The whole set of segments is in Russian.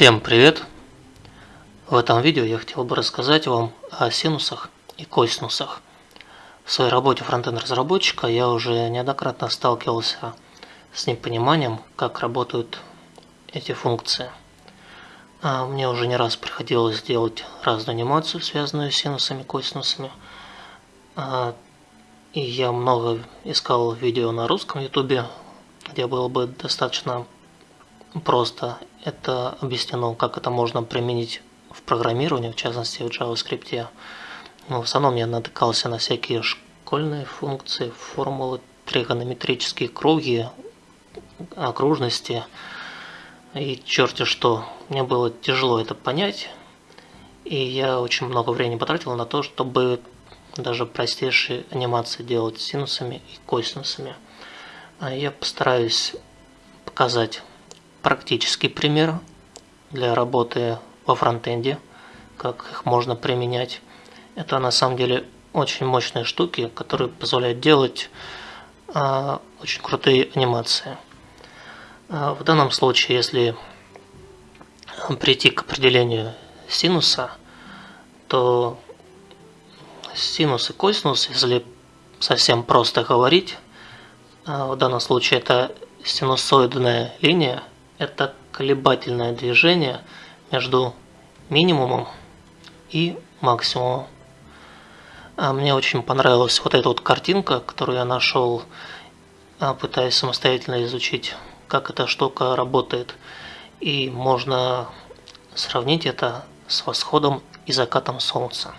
Всем привет! В этом видео я хотел бы рассказать вам о синусах и косинусах. В своей работе фронтенд-разработчика я уже неоднократно сталкивался с непониманием, как работают эти функции. А мне уже не раз приходилось делать разную анимацию, связанную с синусами и косинусами. А, и я много искал видео на русском ютубе, где было бы достаточно просто это объяснено, как это можно применить в программировании, в частности в JavaScript. Но в основном я натыкался на всякие школьные функции, формулы, тригонометрические круги, окружности и черти что. Мне было тяжело это понять, и я очень много времени потратил на то, чтобы даже простейшие анимации делать синусами и косинусами. А я постараюсь показать практический пример для работы во фронтенде, как их можно применять. Это на самом деле очень мощные штуки, которые позволяют делать а, очень крутые анимации. А, в данном случае, если прийти к определению синуса, то синус и косинус, если совсем просто говорить, а, в данном случае это синусоидная линия, это колебательное движение между минимумом и максимумом. А мне очень понравилась вот эта вот картинка, которую я нашел, а, пытаясь самостоятельно изучить, как эта штука работает. И можно сравнить это с восходом и закатом солнца.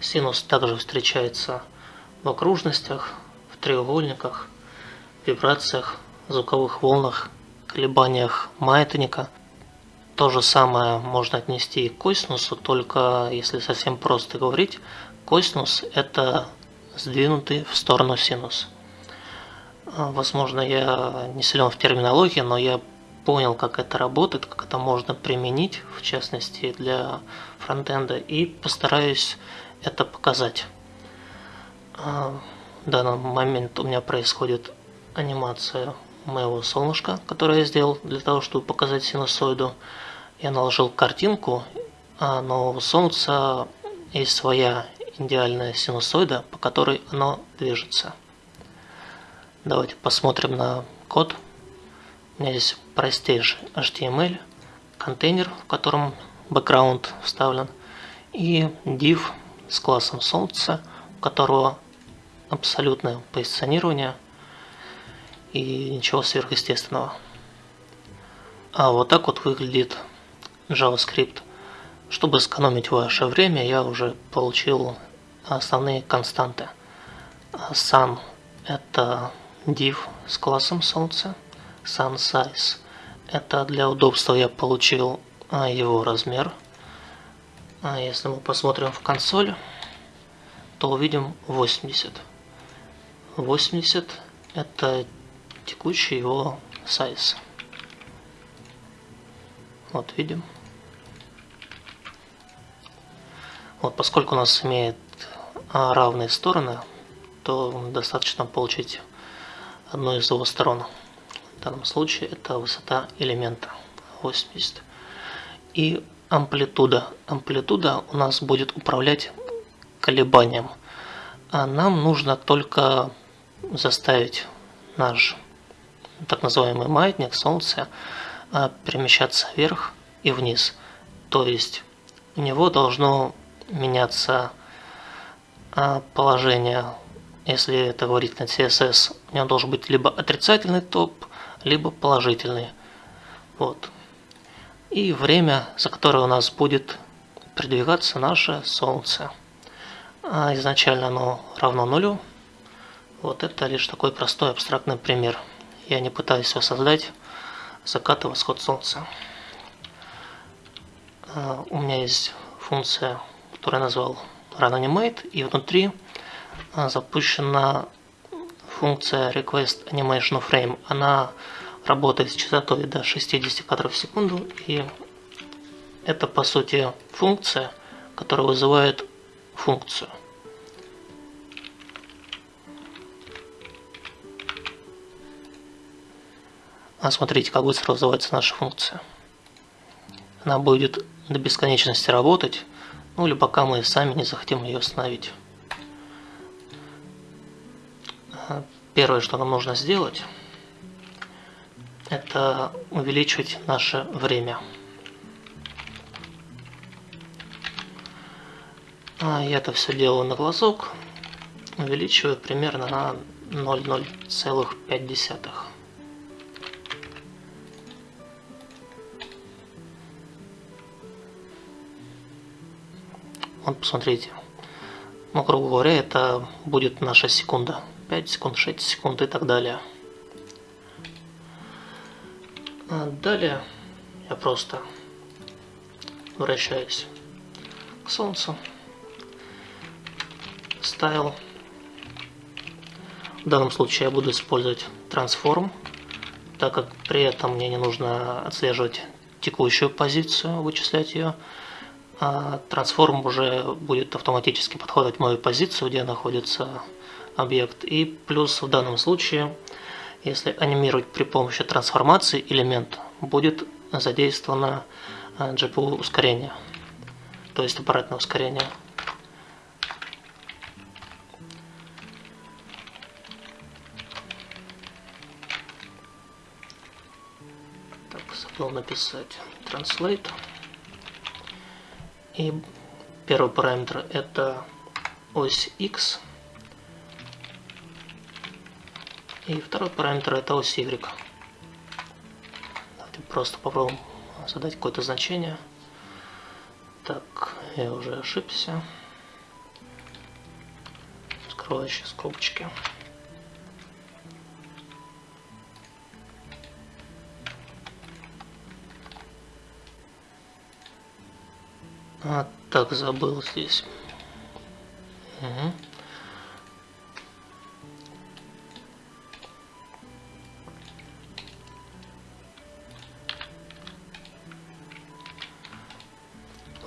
Синус также встречается в окружностях, в треугольниках, вибрациях, звуковых волнах колебаниях маятника. То же самое можно отнести и к косинусу, только если совсем просто говорить, косинус это сдвинутый в сторону синус. А, возможно, я не силен в терминологии, но я понял, как это работает, как это можно применить, в частности для фронтенда, и постараюсь это показать. А, в данный момент у меня происходит анимация моего солнышка, которое я сделал для того, чтобы показать синусоиду. Я наложил картинку, а, но у Солнца есть своя идеальная синусоида, по которой оно движется. Давайте посмотрим на код. У меня здесь простейший HTML, контейнер, в котором бэкграунд вставлен, и div с классом Солнца, у которого абсолютное позиционирование – и ничего сверхъестественного. А вот так вот выглядит JavaScript. Чтобы сэкономить ваше время, я уже получил основные константы. Sun – это div с классом солнца. Sun size – это для удобства я получил а, его размер. А если мы посмотрим в консоль, то увидим 80. 80 – это текущий его size. Вот видим. Вот, поскольку у нас имеет а, равные стороны, то достаточно получить одну из его сторон. В данном случае это высота элемента 80. И амплитуда. Амплитуда у нас будет управлять колебанием. А нам нужно только заставить наш так называемый маятник Солнца перемещаться вверх и вниз. То есть у него должно меняться а, положение, если это говорить на CSS, у него должен быть либо отрицательный топ, либо положительный. Вот. И время, за которое у нас будет передвигаться наше Солнце. А изначально оно равно нулю. Вот это лишь такой простой абстрактный пример. Я не пытаюсь воссоздать закат и восход солнца. А, у меня есть функция, которую я назвал RunAnimate, и внутри а, запущена функция Request Animation Frame. Она работает с частотой до 60 кадров в секунду, и это по сути функция, которая вызывает функцию. Смотрите, как быстро вызывается наша функция. Она будет до бесконечности работать, ну или пока мы сами не захотим ее остановить. Первое, что нам нужно сделать, это увеличить наше время. А я это все делаю на глазок, увеличиваю примерно на 0,0,5. Вот посмотрите. Ну, грубо говоря, это будет наша секунда. 5 секунд, 6 секунд и так далее. А далее я просто вращаюсь к Солнцу. Стайл. В данном случае я буду использовать трансформ, так как при этом мне не нужно отслеживать текущую позицию, вычислять ее. А трансформ уже будет автоматически в мою позицию, где находится объект. И плюс в данном случае, если анимировать при помощи трансформации элемент, будет задействовано GPU э, ускорение, то есть аппаратное ускорение. Так, забыл написать translate. И первый параметр это ось X. И второй параметр это ось Y. Давайте просто попробуем задать какое-то значение. Так, я уже ошибся. Скрывающие скобочки. А, так, забыл здесь. Угу.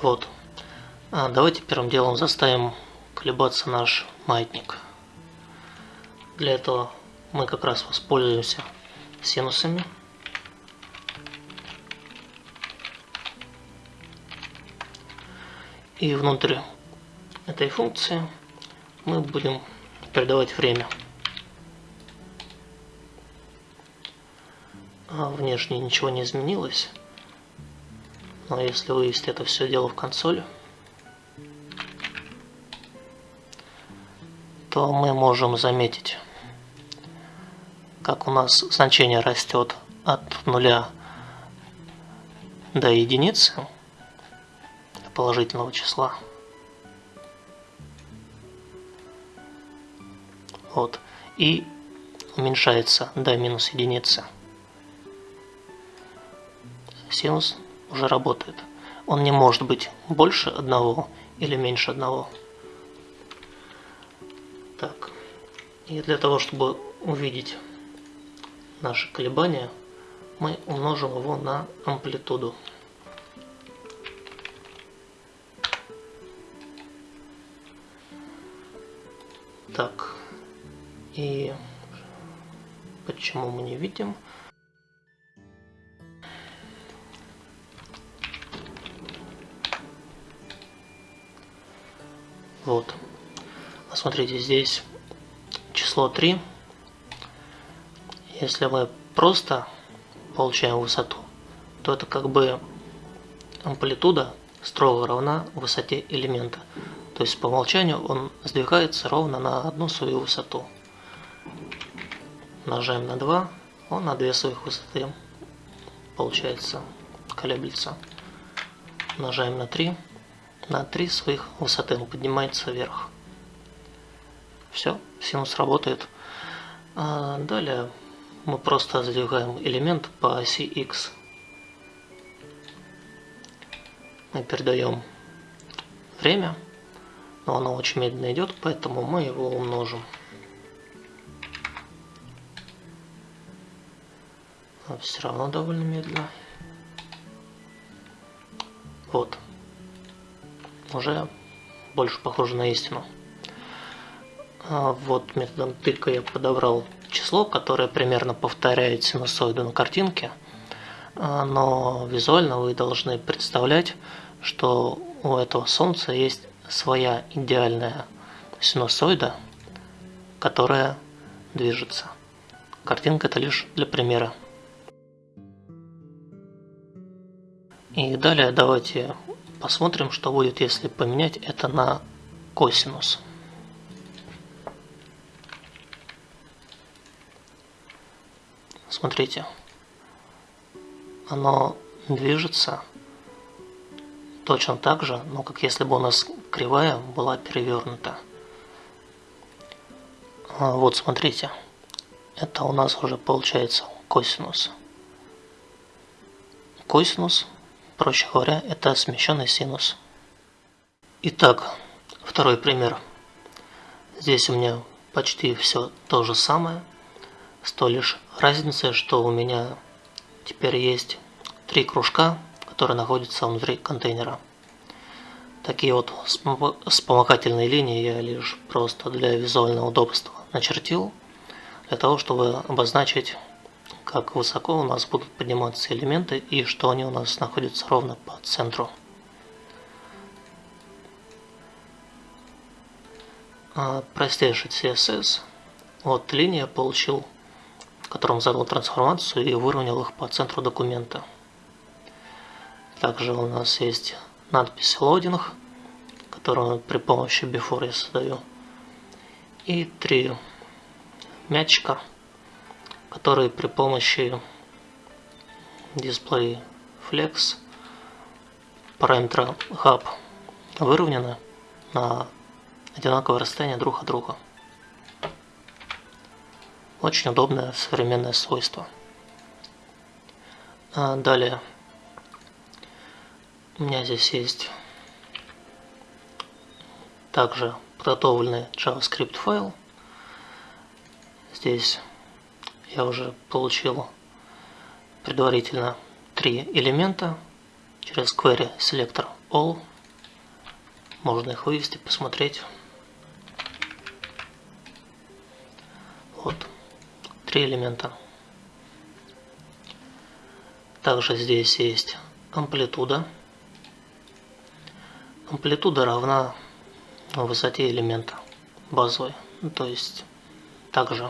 Вот. А давайте первым делом заставим колебаться наш маятник. Для этого мы как раз воспользуемся синусами. И внутрь этой функции мы будем передавать время. А внешне ничего не изменилось. Но если вывести это все дело в консоль, то мы можем заметить, как у нас значение растет от нуля до единицы положительного числа. Вот. И уменьшается до минус единицы. Синус уже работает. Он не может быть больше одного или меньше одного. Так. И для того, чтобы увидеть наши колебания, мы умножим его на амплитуду. Так. И почему мы не видим? Вот. Смотрите, здесь число 3. Если мы просто получаем высоту, то это как бы амплитуда строго равна высоте элемента. То есть по умолчанию он сдвигается ровно на одну свою высоту. Нажаем на 2, он на две своих высоты получается колеблется. Нажаем на 3, на 3 своих высоты он поднимается вверх. Все, синус работает. А далее мы просто задвигаем элемент по оси x. Мы передаем время, но оно очень медленно идет, поэтому мы его умножим. Но все равно довольно медленно. Вот уже больше похоже на истину. А вот методом тыка я подобрал число, которое примерно повторяет синусоиду на картинке. а, но визуально вы должны представлять, что у этого Солнца есть своя идеальная синусоида, которая движется. Картинка это лишь для примера. И далее давайте посмотрим, что будет, если поменять это на косинус. Смотрите, оно движется точно так же, но как если бы у нас кривая была перевернута. А вот смотрите, это у нас уже получается косинус. Косинус, проще говоря, это смещенный синус. Итак, второй пример. Здесь у меня почти все то же самое, с той лишь разницей, что у меня теперь есть три кружка, которые находятся внутри контейнера. Такие вот вспомогательные линии я лишь просто для визуального удобства начертил, для того, чтобы обозначить, как высоко у нас будут подниматься элементы и что они у нас находятся ровно по центру. А простейший CSS. Вот линия получил, в котором задал трансформацию и выровнял их по центру документа. Также у нас есть надпись loading, которую при помощи before я создаю. И три мячика, которые при помощи display flex параметра hub выровнены на одинаковое расстояние друг от друга. Очень удобное современное свойство. А далее у меня здесь есть также подготовленный JavaScript файл. Здесь я уже получил предварительно три элемента через query selector all. Можно их вывести, посмотреть. Вот, три элемента. Также здесь есть амплитуда амплитуда равна высоте элемента базовой. Ну, то есть также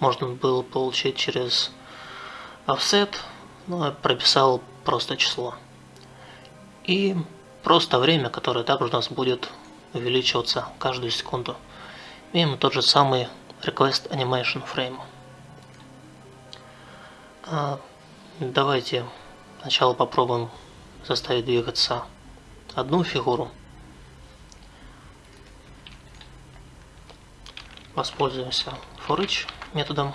можно было получить через offset, но я прописал просто число. И просто время, которое также у нас будет увеличиваться каждую секунду. Имеем тот же самый request animation frame. А, давайте сначала попробуем заставить двигаться одну фигуру. Воспользуемся for методом.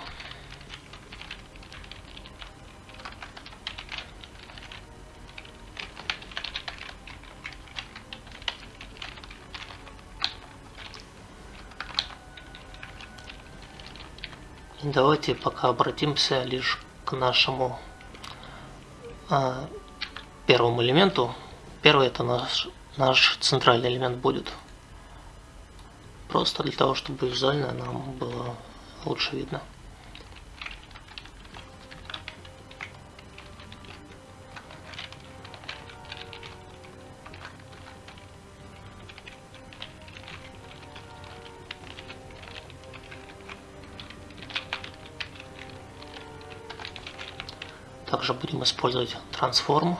И давайте пока обратимся лишь к нашему а, первому элементу, Первый это наш, наш центральный элемент будет. Просто для того, чтобы визуально нам было лучше видно. Также будем использовать трансформ.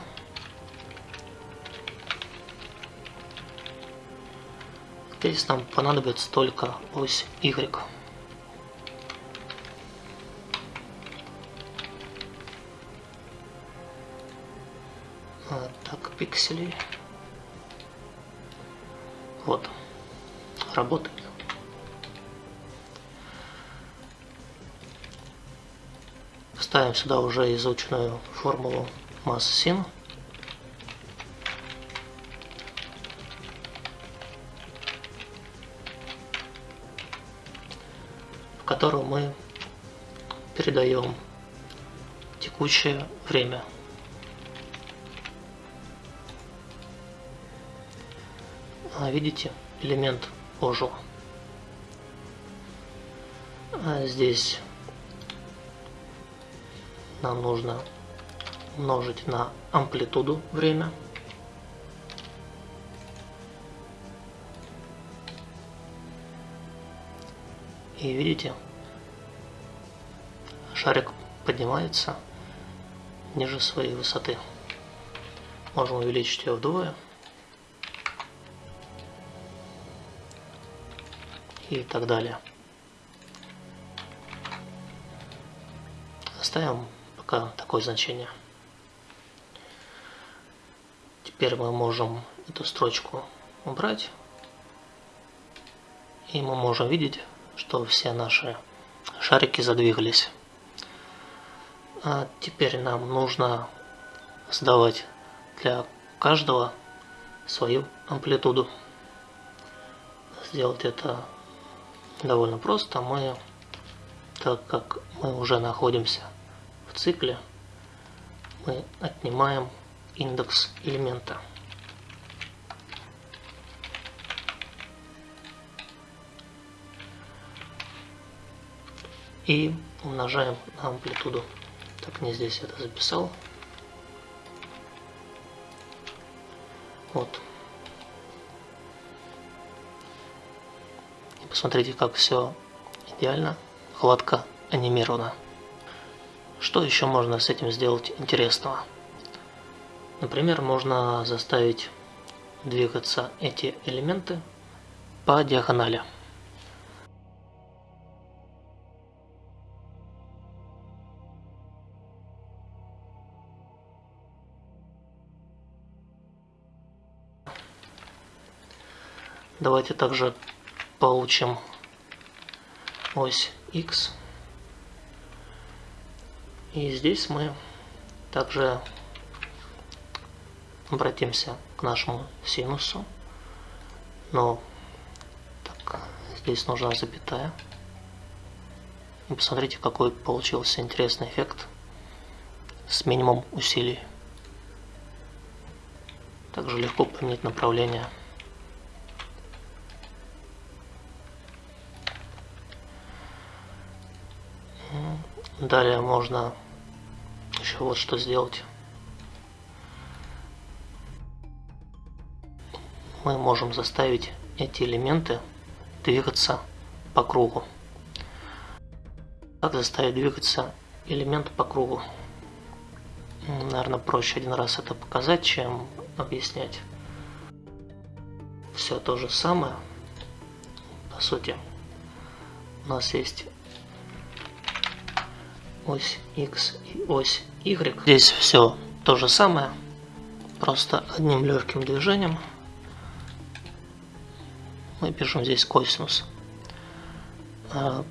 Здесь нам понадобится только ось Y. А, так, пикселей. Вот. Работает. Ставим сюда уже изученную формулу массы син. Которую мы передаем текущее время. А, видите, элемент ожил. А здесь нам нужно умножить на амплитуду время. И видите, шарик поднимается ниже своей высоты. Можем увеличить ее вдвое. И так далее. Оставим пока такое значение. Теперь мы можем эту строчку убрать. И мы можем видеть, что все наши шарики задвигались. А теперь нам нужно сдавать для каждого свою амплитуду. Сделать это довольно просто. Мы, так как мы уже находимся в цикле, мы отнимаем индекс элемента. И умножаем на амплитуду. Так, не здесь это записал. Вот. И посмотрите, как все идеально, гладко анимировано. Что еще можно с этим сделать интересного? Например, можно заставить двигаться эти элементы по диагонали. Давайте также получим ось x. И здесь мы также обратимся к нашему синусу. Но так, здесь нужна запятая. И посмотрите, какой получился интересный эффект с минимум усилий. Также легко поменять направление. Далее можно еще вот что сделать. Мы можем заставить эти элементы двигаться по кругу. Как заставить двигаться элемент по кругу? Наверное, проще один раз это показать, чем объяснять. Все то же самое. По сути, у нас есть ось X и ось Y. Здесь все то же самое, просто одним легким движением мы пишем здесь косинус. А,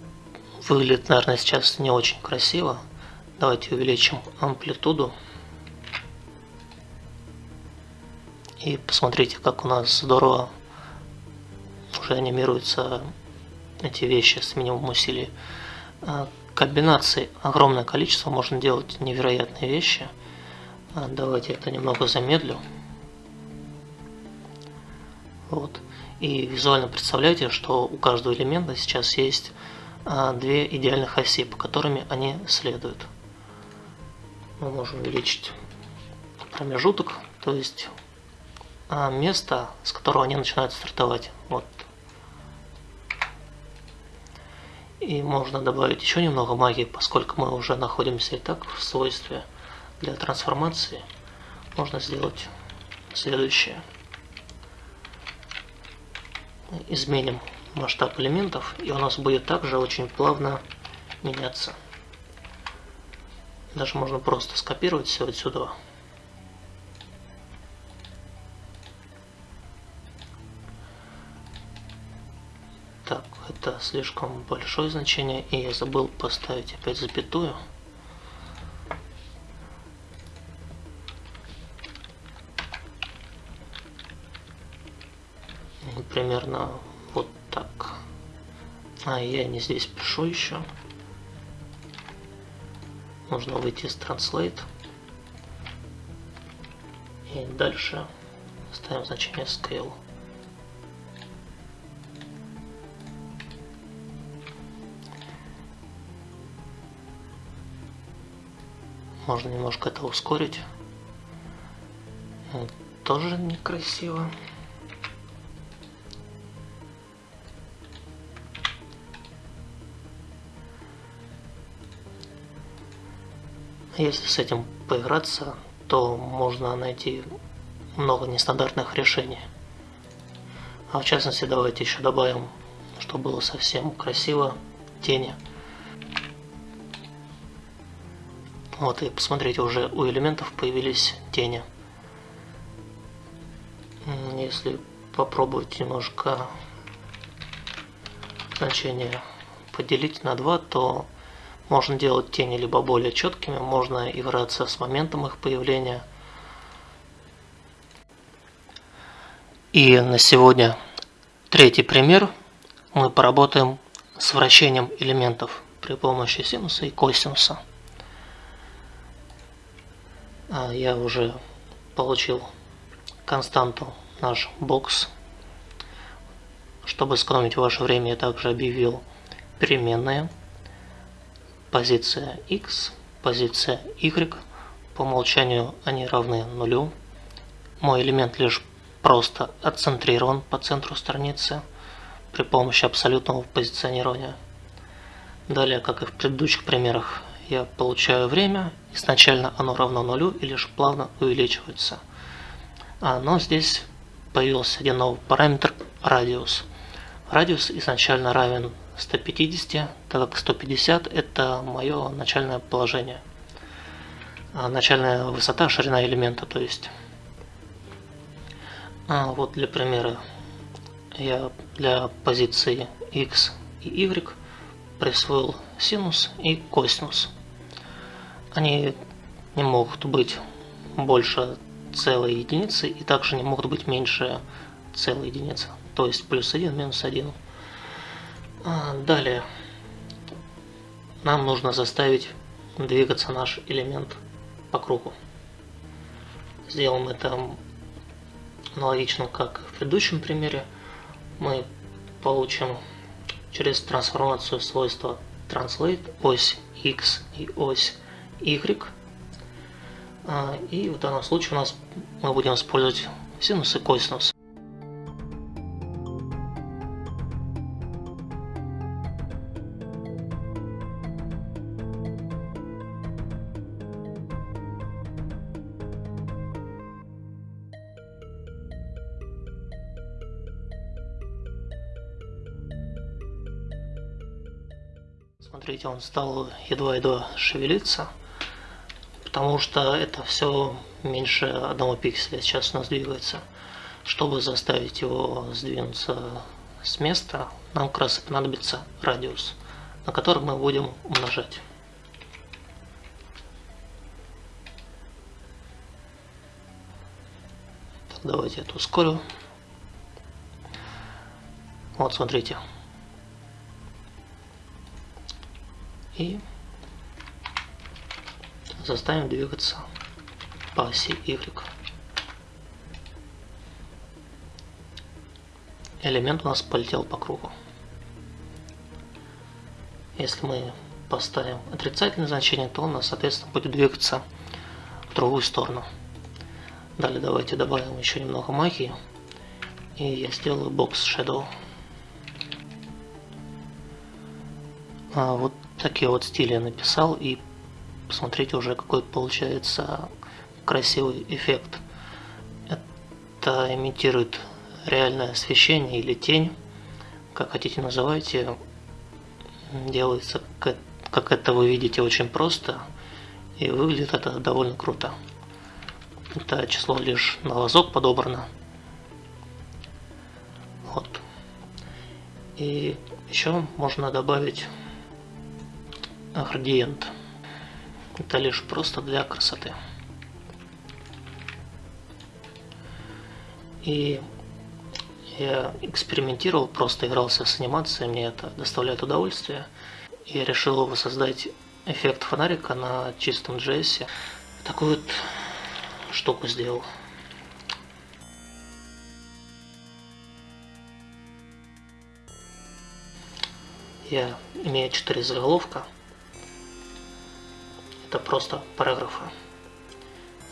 выглядит, наверное, сейчас не очень красиво. Давайте увеличим амплитуду. И посмотрите, как у нас здорово уже анимируются эти вещи с минимум усилий. Комбинаций огромное количество, можно делать невероятные вещи. А, давайте это немного замедлю. Вот. И визуально представляете, что у каждого элемента сейчас есть а, две идеальных оси, по которыми они следуют. Мы можем увеличить промежуток, то есть а, место, с которого они начинают стартовать. Вот И можно добавить еще немного магии, поскольку мы уже находимся и так в свойстве для трансформации. Можно сделать следующее. Изменим масштаб элементов, и у нас будет также очень плавно меняться. Даже можно просто скопировать все отсюда. Это слишком большое значение, и я забыл поставить опять запятую. Примерно вот так. А я не здесь пишу еще. Нужно выйти из Translate. И дальше ставим значение Scale. Можно немножко это ускорить. Тоже некрасиво. Если с этим поиграться, то можно найти много нестандартных решений. А в частности, давайте еще добавим, чтобы было совсем красиво, тени. Вот и посмотрите, уже у элементов появились тени. Если попробовать немножко значение поделить на 2, то можно делать тени либо более четкими, можно играться с моментом их появления. И на сегодня третий пример. Мы поработаем с вращением элементов при помощи синуса и косинуса. А, я уже получил константу наш бокс. Чтобы сэкономить ваше время, я также объявил переменные позиция x, позиция y, по умолчанию они равны нулю. Мой элемент лишь просто отцентрирован по центру страницы при помощи абсолютного позиционирования. Далее, как и в предыдущих примерах, я получаю время, изначально оно равно нулю и лишь плавно увеличивается. А, но здесь появился один новый параметр радиус. Радиус изначально равен 150, так как 150 это мое начальное положение. А начальная высота, ширина элемента, то есть. А вот для примера я для позиции x и y присвоил синус и косинус. Они не могут быть больше целой единицы и также не могут быть меньше целой единицы. То есть плюс 1, минус 1. А, далее нам нужно заставить двигаться наш элемент по кругу. Сделаем это аналогично, как в предыдущем примере. Мы получим через трансформацию свойства translate ось x и ось. А, и в данном случае у нас мы будем использовать синус и косинус. Смотрите, он стал едва-едва шевелиться, потому что это все меньше одного пикселя сейчас у нас двигается. Чтобы заставить его сдвинуться с места, нам как раз и понадобится радиус, на который мы будем умножать. Давайте это ускорю. Вот, смотрите, и заставим двигаться по оси Y. Элемент у нас полетел по кругу. Если мы поставим отрицательное значение, то он, соответственно, будет двигаться в другую сторону. Далее давайте добавим еще немного магии. И я сделаю бокс Shadow. А вот такие вот стили я написал и посмотрите уже какой получается красивый эффект. Это имитирует реальное освещение или тень, как хотите называйте. Делается, как это вы видите, очень просто и выглядит это довольно круто. Это число лишь на лазок подобрано. Вот. И еще можно добавить градиент. Это лишь просто для красоты. И я экспериментировал, просто игрался с анимацией, мне это доставляет удовольствие. Я решил воссоздать эффект фонарика на чистом JS. Такую вот штуку сделал. Я имею 4 заголовка это просто параграфы.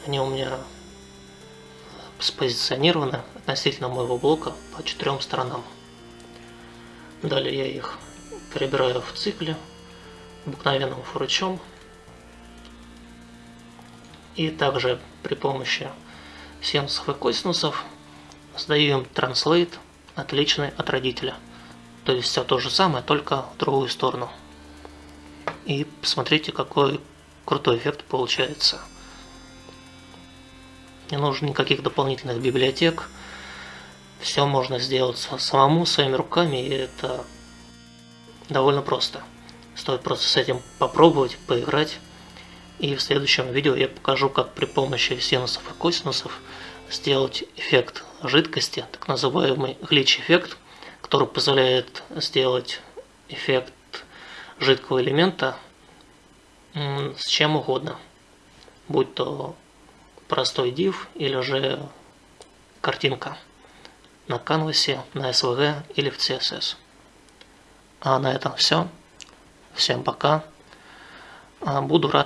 Они у меня спозиционированы относительно моего блока по четырем сторонам. Далее я их перебираю в цикле обыкновенным фурычом. И также при помощи синусов и косинусов сдаю им translate отличный от родителя. То есть все то же самое, только в другую сторону. И посмотрите, какой крутой эффект получается. Не нужно никаких дополнительных библиотек. Все можно сделать самому, своими руками, и это довольно просто. Стоит просто с этим попробовать, поиграть. И в следующем видео я покажу, как при помощи синусов и косинусов сделать эффект жидкости, так называемый глич-эффект, который позволяет сделать эффект жидкого элемента с чем угодно. Будь то простой div или же картинка на канвасе, на SVG или в CSS. А на этом все. Всем пока. А, буду рад